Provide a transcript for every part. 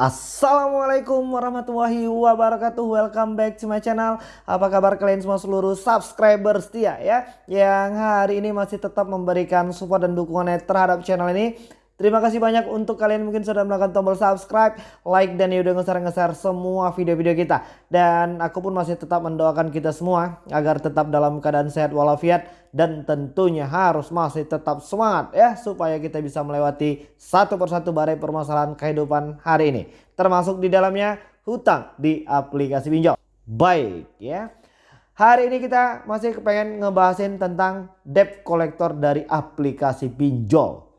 Assalamualaikum warahmatullahi wabarakatuh. Welcome back to my channel. Apa kabar kalian semua seluruh subscriber setia ya Yang hari ini masih tetap memberikan support dan dukungannya terhadap channel ini Terima kasih banyak untuk kalian mungkin sudah melakukan tombol subscribe, like dan ya udah nge-share semua video-video kita. Dan aku pun masih tetap mendoakan kita semua agar tetap dalam keadaan sehat walafiat dan tentunya harus masih tetap semangat ya supaya kita bisa melewati satu persatu badai permasalahan kehidupan hari ini. Termasuk di dalamnya hutang di aplikasi pinjol. Baik ya. Hari ini kita masih pengen ngebahasin tentang debt collector dari aplikasi pinjol.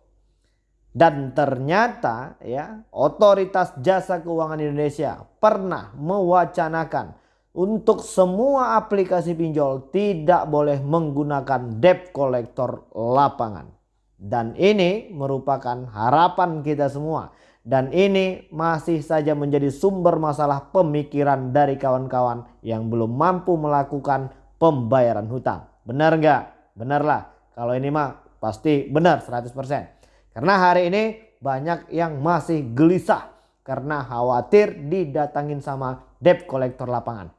Dan ternyata ya otoritas jasa keuangan Indonesia pernah mewacanakan untuk semua aplikasi pinjol tidak boleh menggunakan debt collector lapangan. Dan ini merupakan harapan kita semua. Dan ini masih saja menjadi sumber masalah pemikiran dari kawan-kawan yang belum mampu melakukan pembayaran hutang. Benar nggak? Benarlah. Kalau ini mah pasti benar 100%. Karena hari ini banyak yang masih gelisah karena khawatir didatangin sama debt collector lapangan.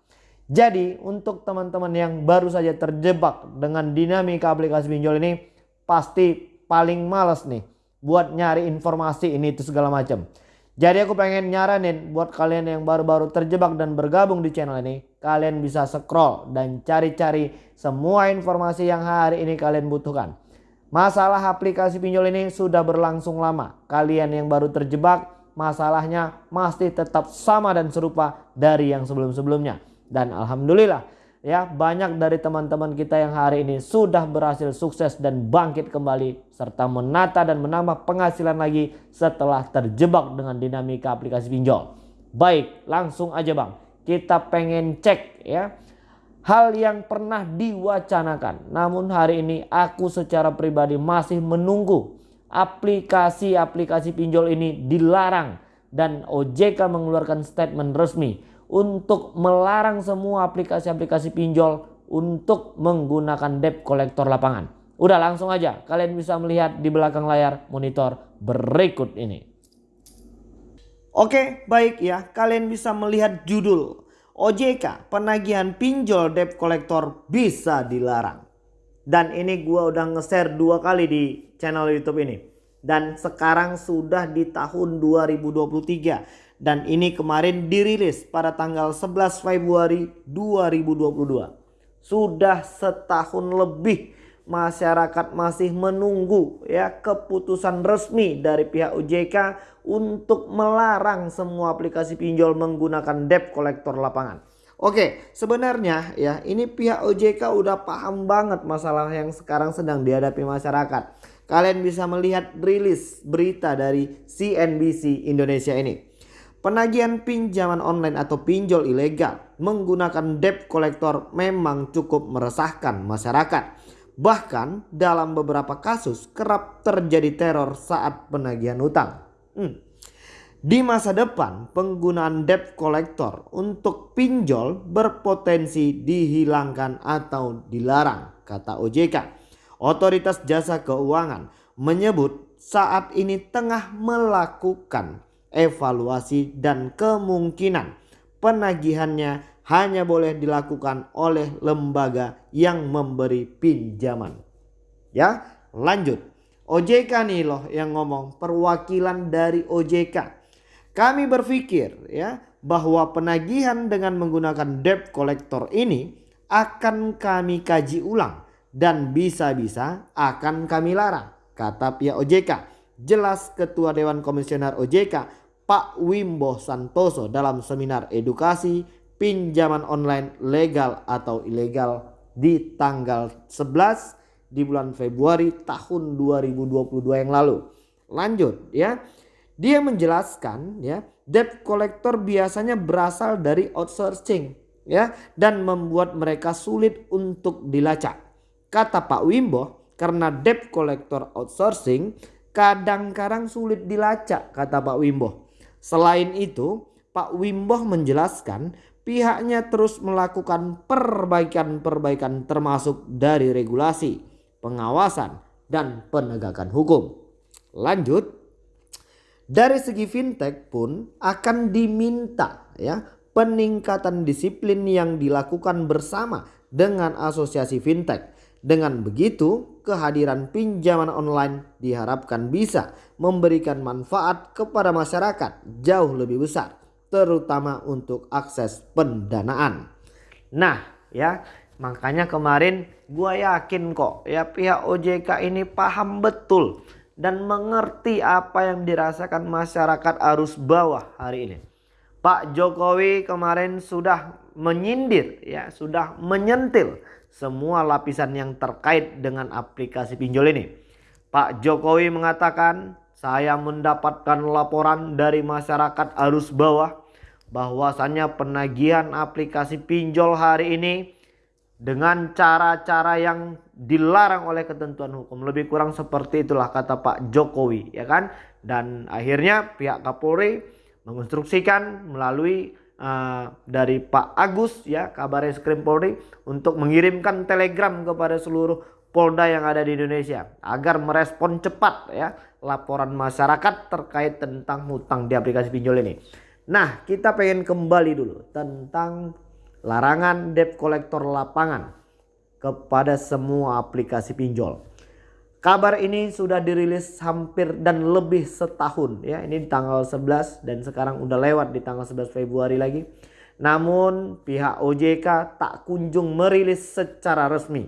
Jadi untuk teman-teman yang baru saja terjebak dengan dinamika aplikasi pinjol ini pasti paling males nih buat nyari informasi ini itu segala macam. Jadi aku pengen nyaranin buat kalian yang baru-baru terjebak dan bergabung di channel ini. Kalian bisa scroll dan cari-cari semua informasi yang hari ini kalian butuhkan. Masalah aplikasi pinjol ini sudah berlangsung lama. Kalian yang baru terjebak masalahnya masih tetap sama dan serupa dari yang sebelum-sebelumnya. Dan Alhamdulillah ya banyak dari teman-teman kita yang hari ini sudah berhasil sukses dan bangkit kembali. Serta menata dan menambah penghasilan lagi setelah terjebak dengan dinamika aplikasi pinjol. Baik langsung aja bang kita pengen cek ya hal yang pernah diwacanakan. Namun hari ini aku secara pribadi masih menunggu aplikasi-aplikasi pinjol ini dilarang dan OJK mengeluarkan statement resmi untuk melarang semua aplikasi-aplikasi pinjol untuk menggunakan debt kolektor lapangan. Udah langsung aja kalian bisa melihat di belakang layar monitor berikut ini. Oke baik ya kalian bisa melihat judul OJK penagihan pinjol debt collector bisa dilarang. Dan ini gue udah nge-share dua kali di channel YouTube ini. Dan sekarang sudah di tahun 2023. Dan ini kemarin dirilis pada tanggal 11 Februari 2022. Sudah setahun lebih masyarakat masih menunggu ya keputusan resmi dari pihak OJK untuk melarang semua aplikasi pinjol menggunakan debt collector lapangan. Oke, sebenarnya ya ini pihak OJK udah paham banget masalah yang sekarang sedang dihadapi masyarakat. Kalian bisa melihat rilis berita dari CNBC Indonesia ini. Penagihan pinjaman online atau pinjol ilegal menggunakan debt collector memang cukup meresahkan masyarakat. Bahkan dalam beberapa kasus kerap terjadi teror saat penagihan utang. Hmm. Di masa depan penggunaan debt collector untuk pinjol berpotensi dihilangkan atau dilarang kata OJK. Otoritas Jasa Keuangan menyebut saat ini tengah melakukan evaluasi dan kemungkinan penagihannya hanya boleh dilakukan oleh lembaga yang memberi pinjaman. Ya, lanjut. OJK nih loh yang ngomong perwakilan dari OJK. Kami berpikir ya bahwa penagihan dengan menggunakan debt collector ini akan kami kaji ulang dan bisa-bisa akan kami larang kata pihak OJK. Jelas Ketua Dewan Komisioner OJK Pak Wimbo Santoso dalam seminar edukasi pinjaman online legal atau ilegal di tanggal 11 di bulan Februari tahun 2022 yang lalu. Lanjut ya. Dia menjelaskan ya, debt collector biasanya berasal dari outsourcing ya dan membuat mereka sulit untuk dilacak. Kata Pak Wimbo, karena debt collector outsourcing kadang-kadang sulit dilacak kata Pak Wimbo. Selain itu, Pak Wimbo menjelaskan pihaknya terus melakukan perbaikan-perbaikan termasuk dari regulasi, pengawasan, dan penegakan hukum. Lanjut, Dari segi fintech pun akan diminta ya peningkatan disiplin yang dilakukan bersama dengan asosiasi fintech. Dengan begitu, kehadiran pinjaman online diharapkan bisa memberikan manfaat kepada masyarakat jauh lebih besar, terutama untuk akses pendanaan. Nah, ya, makanya kemarin gua yakin kok ya pihak OJK ini paham betul dan mengerti apa yang dirasakan masyarakat arus bawah hari ini. Pak Jokowi kemarin sudah menyindir ya, sudah menyentil semua lapisan yang terkait dengan aplikasi pinjol ini. Pak Jokowi mengatakan, saya mendapatkan laporan dari masyarakat arus bawah bahwasannya penagihan aplikasi pinjol hari ini dengan cara-cara yang dilarang oleh ketentuan hukum. Lebih kurang seperti itulah kata Pak Jokowi, ya kan? Dan akhirnya pihak Kapolri menginstruksikan melalui uh, dari Pak Agus ya kabar Eskrim Polri untuk mengirimkan telegram kepada seluruh Polda yang ada di Indonesia agar merespon cepat ya laporan masyarakat terkait tentang hutang di aplikasi pinjol ini. Nah, kita pengen kembali dulu tentang larangan debt collector lapangan kepada semua aplikasi pinjol. Kabar ini sudah dirilis hampir dan lebih setahun ya. Ini di tanggal 11 dan sekarang udah lewat di tanggal 11 Februari lagi. Namun pihak OJK tak kunjung merilis secara resmi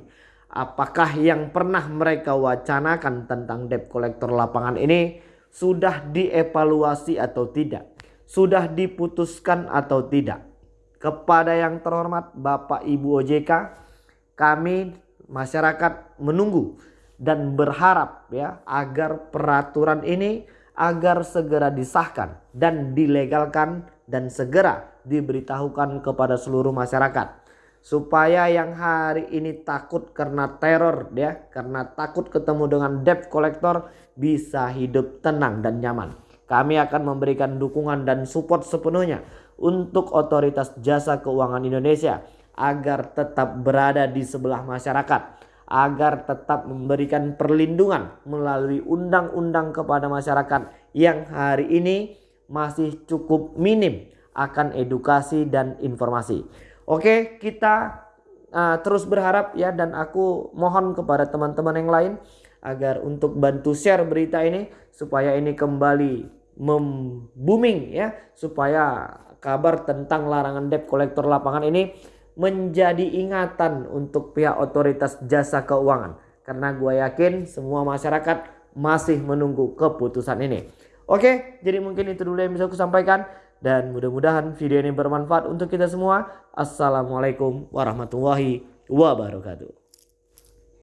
apakah yang pernah mereka wacanakan tentang debt collector lapangan ini sudah dievaluasi atau tidak. Sudah diputuskan atau tidak. Kepada yang terhormat Bapak Ibu OJK, kami masyarakat menunggu dan berharap ya agar peraturan ini agar segera disahkan dan dilegalkan dan segera diberitahukan kepada seluruh masyarakat supaya yang hari ini takut karena teror ya karena takut ketemu dengan debt collector bisa hidup tenang dan nyaman. Kami akan memberikan dukungan dan support sepenuhnya untuk otoritas jasa keuangan Indonesia agar tetap berada di sebelah masyarakat agar tetap memberikan perlindungan melalui undang-undang kepada masyarakat yang hari ini masih cukup minim akan edukasi dan informasi. Oke, kita uh, terus berharap ya dan aku mohon kepada teman-teman yang lain agar untuk bantu share berita ini supaya ini kembali membooming ya supaya kabar tentang larangan debt kolektor lapangan ini menjadi ingatan untuk pihak otoritas jasa keuangan. Karena gue yakin semua masyarakat masih menunggu keputusan ini. Oke, jadi mungkin itu dulu yang bisa aku sampaikan. Dan mudah-mudahan video ini bermanfaat untuk kita semua. Assalamualaikum warahmatullahi wabarakatuh.